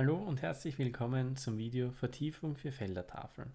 Hallo und herzlich willkommen zum Video Vertiefung für Feldertafeln.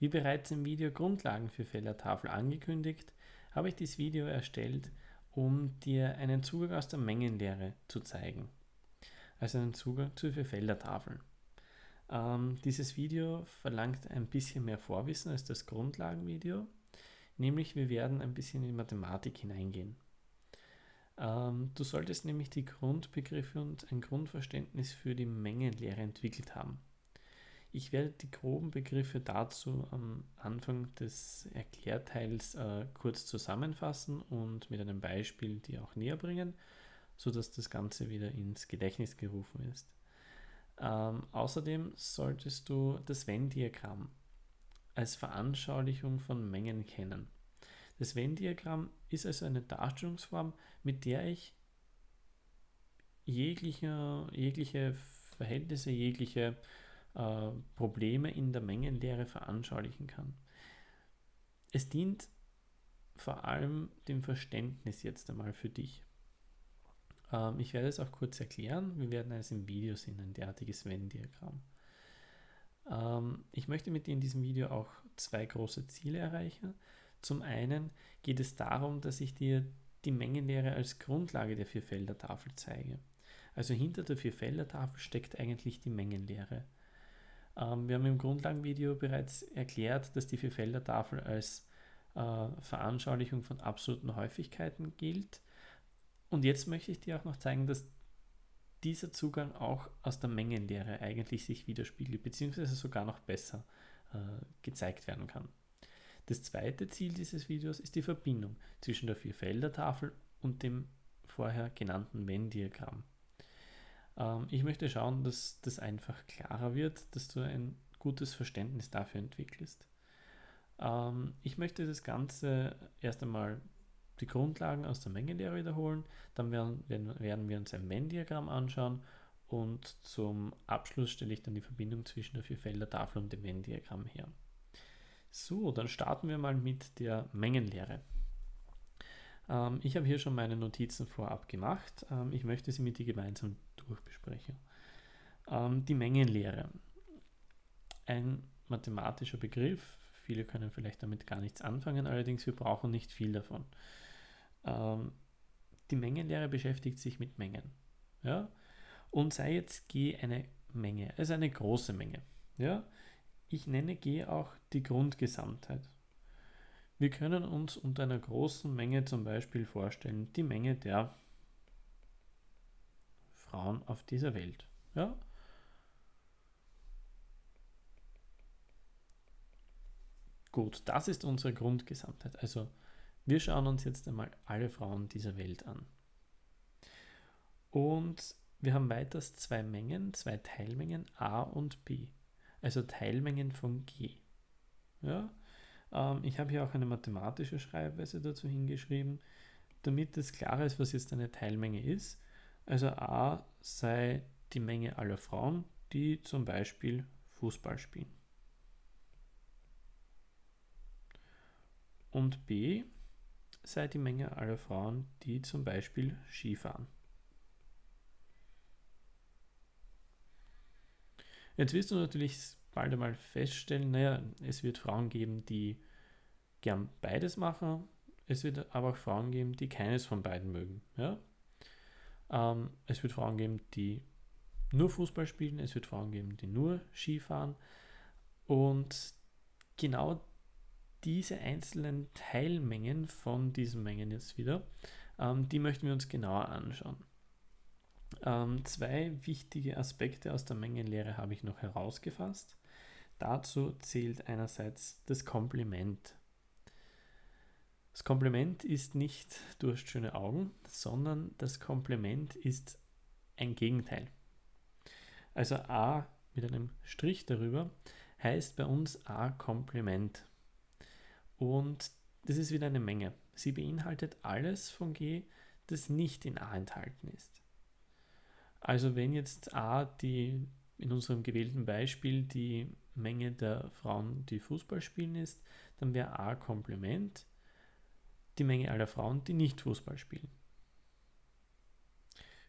Wie bereits im Video Grundlagen für Feldertafel angekündigt, habe ich dieses Video erstellt, um dir einen Zugang aus der Mengenlehre zu zeigen. Also einen Zugang zu für Feldertafeln. Ähm, dieses Video verlangt ein bisschen mehr Vorwissen als das Grundlagenvideo, nämlich wir werden ein bisschen in Mathematik hineingehen. Ähm, du solltest nämlich die Grundbegriffe und ein Grundverständnis für die Mengenlehre entwickelt haben. Ich werde die groben Begriffe dazu am Anfang des Erklärteils äh, kurz zusammenfassen und mit einem Beispiel die auch näher bringen, sodass das Ganze wieder ins Gedächtnis gerufen ist. Ähm, außerdem solltest du das Venn-Diagramm als Veranschaulichung von Mengen kennen. Das Venn-Diagramm ist also eine Darstellungsform, mit der ich jegliche, jegliche Verhältnisse, jegliche äh, Probleme in der Mengenlehre veranschaulichen kann. Es dient vor allem dem Verständnis jetzt einmal für dich. Ähm, ich werde es auch kurz erklären. Wir werden es im Video sehen, ein derartiges Venn-Diagramm. Ähm, ich möchte mit dir in diesem Video auch zwei große Ziele erreichen. Zum einen geht es darum, dass ich dir die Mengenlehre als Grundlage der Vierfelder-Tafel zeige. Also hinter der Vierfelder-Tafel steckt eigentlich die Mengenlehre. Ähm, wir haben im Grundlagenvideo bereits erklärt, dass die Vierfelder-Tafel als äh, Veranschaulichung von absoluten Häufigkeiten gilt. Und jetzt möchte ich dir auch noch zeigen, dass dieser Zugang auch aus der Mengenlehre eigentlich sich widerspiegelt, beziehungsweise sogar noch besser äh, gezeigt werden kann. Das zweite Ziel dieses Videos ist die Verbindung zwischen der Vierfelder-Tafel und dem vorher genannten Venn-Diagramm. Ähm, ich möchte schauen, dass das einfach klarer wird, dass du ein gutes Verständnis dafür entwickelst. Ähm, ich möchte das Ganze erst einmal die Grundlagen aus der Mengenlehre wiederholen, dann werden, werden wir uns ein Venn-Diagramm anschauen und zum Abschluss stelle ich dann die Verbindung zwischen der Vierfelder-Tafel und dem Venn-Diagramm her. So, dann starten wir mal mit der Mengenlehre. Ähm, ich habe hier schon meine Notizen vorab gemacht. Ähm, ich möchte sie mit dir gemeinsam durchbesprechen. Ähm, die Mengenlehre. Ein mathematischer Begriff. Viele können vielleicht damit gar nichts anfangen, allerdings wir brauchen nicht viel davon. Ähm, die Mengenlehre beschäftigt sich mit Mengen. Ja? Und sei jetzt G eine Menge, also eine große Menge. Ja? Ich nenne G auch die Grundgesamtheit. Wir können uns unter einer großen Menge zum Beispiel vorstellen, die Menge der Frauen auf dieser Welt. Ja? Gut, das ist unsere Grundgesamtheit. Also wir schauen uns jetzt einmal alle Frauen dieser Welt an. Und wir haben weiters zwei Mengen, zwei Teilmengen A und B also Teilmengen von G. Ja? Ähm, ich habe hier auch eine mathematische Schreibweise dazu hingeschrieben, damit es klar ist, was jetzt eine Teilmenge ist. Also A sei die Menge aller Frauen, die zum Beispiel Fußball spielen. Und B sei die Menge aller Frauen, die zum Beispiel Skifahren. Jetzt wirst du natürlich bald einmal feststellen, naja, es wird Frauen geben, die gern beides machen, es wird aber auch Frauen geben, die keines von beiden mögen. Ja? Ähm, es wird Frauen geben, die nur Fußball spielen, es wird Frauen geben, die nur Ski fahren und genau diese einzelnen Teilmengen von diesen Mengen jetzt wieder, ähm, die möchten wir uns genauer anschauen. Ähm, zwei wichtige Aspekte aus der Mengenlehre habe ich noch herausgefasst. Dazu zählt einerseits das Kompliment. Das Kompliment ist nicht, du hast schöne Augen, sondern das Kompliment ist ein Gegenteil. Also A mit einem Strich darüber heißt bei uns A Kompliment. Und das ist wieder eine Menge. Sie beinhaltet alles von G, das nicht in A enthalten ist. Also wenn jetzt A die in unserem gewählten Beispiel die Menge der Frauen, die Fußball spielen ist, dann wäre A Komplement die Menge aller Frauen, die nicht Fußball spielen.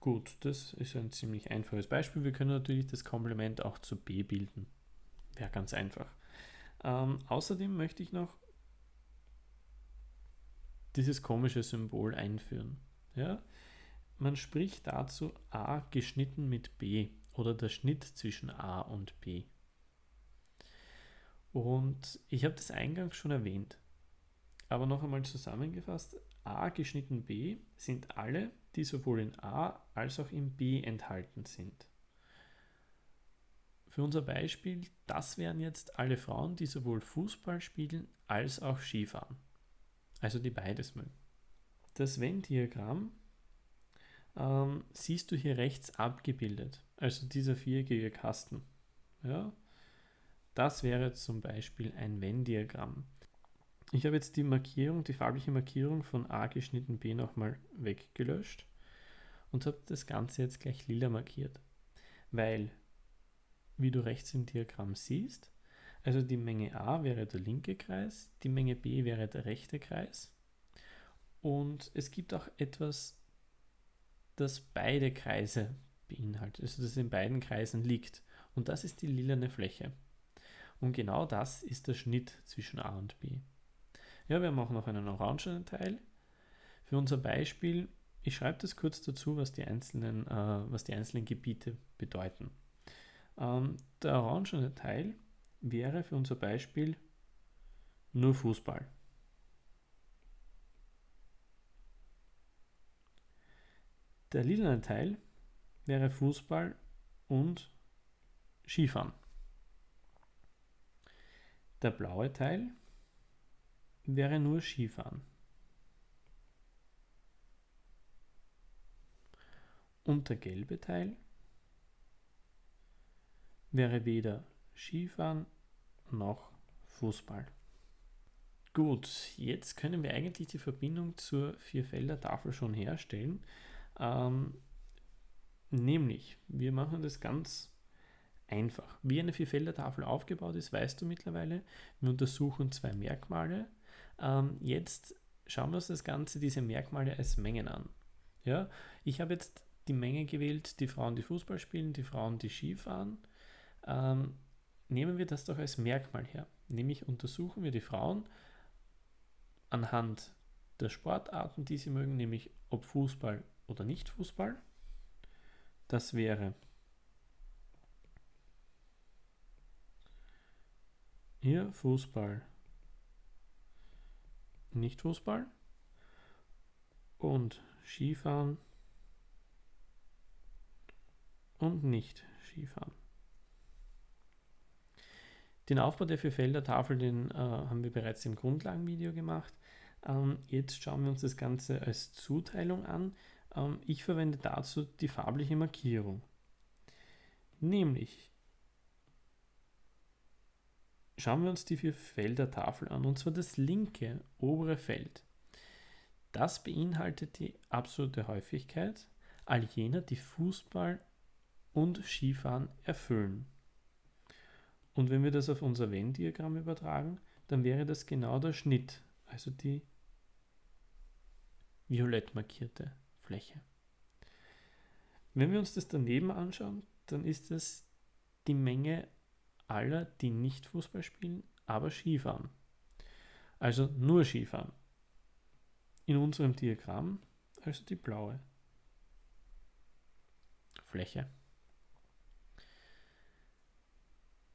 Gut, das ist ein ziemlich einfaches Beispiel. Wir können natürlich das Komplement auch zu b bilden. Wäre ganz einfach. Ähm, außerdem möchte ich noch dieses komische Symbol einführen. Ja? Man spricht dazu a geschnitten mit b oder der Schnitt zwischen a und b. Und ich habe das eingangs schon erwähnt. Aber noch einmal zusammengefasst, a geschnitten b sind alle, die sowohl in a als auch in b enthalten sind. Für unser Beispiel, das wären jetzt alle Frauen, die sowohl Fußball spielen als auch Skifahren. Also die beides mögen. Das Venn-Diagramm ähm, siehst du hier rechts abgebildet, also dieser viereckige Kasten. Ja? Das wäre zum Beispiel ein Venn-Diagramm. Ich habe jetzt die Markierung, die farbliche Markierung von A geschnitten B nochmal weggelöscht und habe das Ganze jetzt gleich lila markiert, weil, wie du rechts im Diagramm siehst, also die Menge A wäre der linke Kreis, die Menge B wäre der rechte Kreis und es gibt auch etwas, das beide Kreise beinhaltet, also das in beiden Kreisen liegt und das ist die lilane Fläche. Und genau das ist der Schnitt zwischen A und B. Ja, wir auch noch einen orangenen Teil. Für unser Beispiel, ich schreibe das kurz dazu, was die einzelnen, äh, was die einzelnen Gebiete bedeuten. Ähm, der orangene Teil wäre für unser Beispiel nur Fußball. Der lilane Teil wäre Fußball und Skifahren. Der blaue Teil wäre nur Skifahren. Und der gelbe Teil wäre weder Skifahren noch Fußball. Gut, jetzt können wir eigentlich die Verbindung zur Vierfelder-Tafel schon herstellen. Ähm, nämlich, wir machen das ganz einfach. Wie eine Vierfelder-Tafel aufgebaut ist, weißt du mittlerweile. Wir untersuchen zwei Merkmale. Ähm, jetzt schauen wir uns das Ganze, diese Merkmale als Mengen an. Ja, ich habe jetzt die Menge gewählt, die Frauen, die Fußball spielen, die Frauen, die Ski fahren. Ähm, nehmen wir das doch als Merkmal her. Nämlich untersuchen wir die Frauen anhand der Sportarten, die sie mögen, nämlich ob Fußball oder nicht Fußball. Das wäre hier Fußball, nicht Fußball und Skifahren und nicht Skifahren. Den Aufbau der Vierfelder-Tafel, den äh, haben wir bereits im Grundlagenvideo gemacht. Ähm, jetzt schauen wir uns das Ganze als Zuteilung an. Ähm, ich verwende dazu die farbliche Markierung. Nämlich schauen wir uns die Vierfelder-Tafel an, und zwar das linke obere Feld. Das beinhaltet die absolute Häufigkeit all jener, die Fußball und Skifahren erfüllen. Und wenn wir das auf unser Venn-Diagramm übertragen, dann wäre das genau der Schnitt, also die violett markierte Fläche. Wenn wir uns das daneben anschauen, dann ist das die Menge aller, die nicht Fußball spielen, aber Skifahren. Also nur Skifahren. In unserem Diagramm also die blaue Fläche.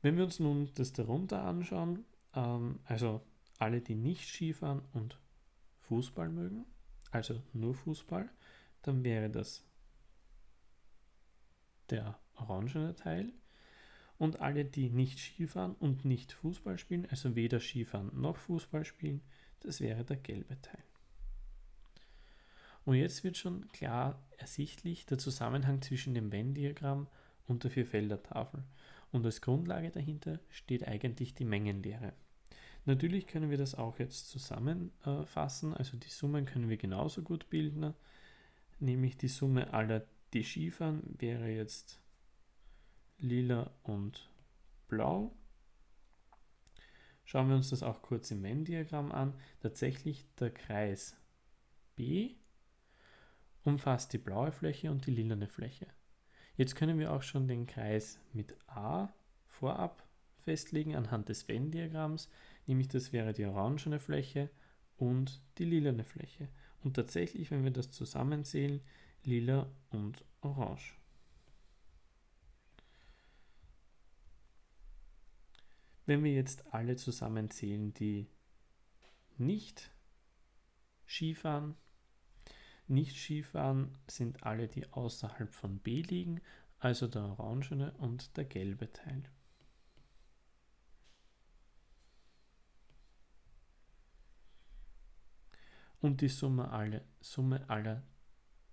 Wenn wir uns nun das darunter anschauen, ähm, also alle, die nicht Skifahren und Fußball mögen, also nur Fußball, dann wäre das der orangene Teil. Und alle, die nicht Skifahren und nicht Fußball spielen, also weder Skifahren noch Fußball spielen, das wäre der gelbe Teil. Und jetzt wird schon klar ersichtlich der Zusammenhang zwischen dem Venn-Diagramm und der Vierfelder-Tafel. Und als Grundlage dahinter steht eigentlich die Mengenlehre. Natürlich können wir das auch jetzt zusammenfassen, also die Summen können wir genauso gut bilden, nämlich die Summe aller, die Skifahren, wäre jetzt lila und blau. Schauen wir uns das auch kurz im Venn-Diagramm an. Tatsächlich der Kreis B umfasst die blaue Fläche und die lilane Fläche. Jetzt können wir auch schon den Kreis mit A vorab festlegen anhand des Venn-Diagramms, nämlich das wäre die orangene Fläche und die lilane Fläche. Und tatsächlich, wenn wir das zusammenzählen, lila und orange. Wenn wir jetzt alle zusammenzählen, die nicht Skifahren, nicht Skifahren sind alle, die außerhalb von B liegen, also der orangene und der gelbe Teil. Und die Summe, alle, Summe aller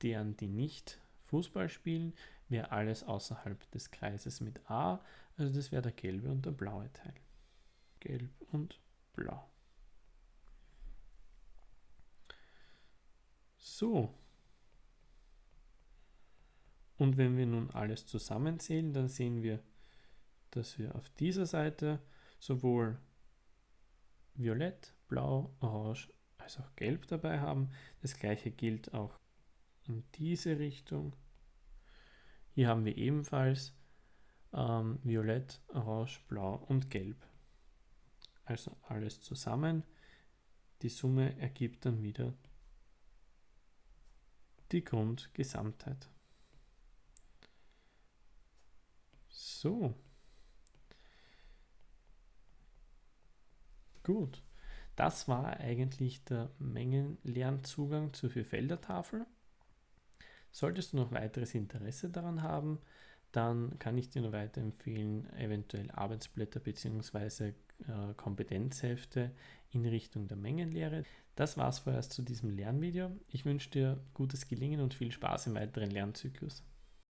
deren, die nicht Fußball spielen, wäre alles außerhalb des Kreises mit A, also das wäre der gelbe und der blaue Teil. Gelb und blau. So. Und wenn wir nun alles zusammenzählen, dann sehen wir, dass wir auf dieser Seite sowohl Violett, Blau, Orange als auch Gelb dabei haben. Das gleiche gilt auch in diese Richtung. Hier haben wir ebenfalls ähm, Violett, Orange, Blau und Gelb. Also alles zusammen. Die Summe ergibt dann wieder die Grundgesamtheit. So. Gut. Das war eigentlich der Mengenlernzugang zur Vierfelder-Tafel. Solltest du noch weiteres Interesse daran haben, dann kann ich dir nur weiterempfehlen, eventuell Arbeitsblätter bzw. Äh, Kompetenzhefte in Richtung der Mengenlehre. Das war's vorerst zu diesem Lernvideo. Ich wünsche dir gutes Gelingen und viel Spaß im weiteren Lernzyklus.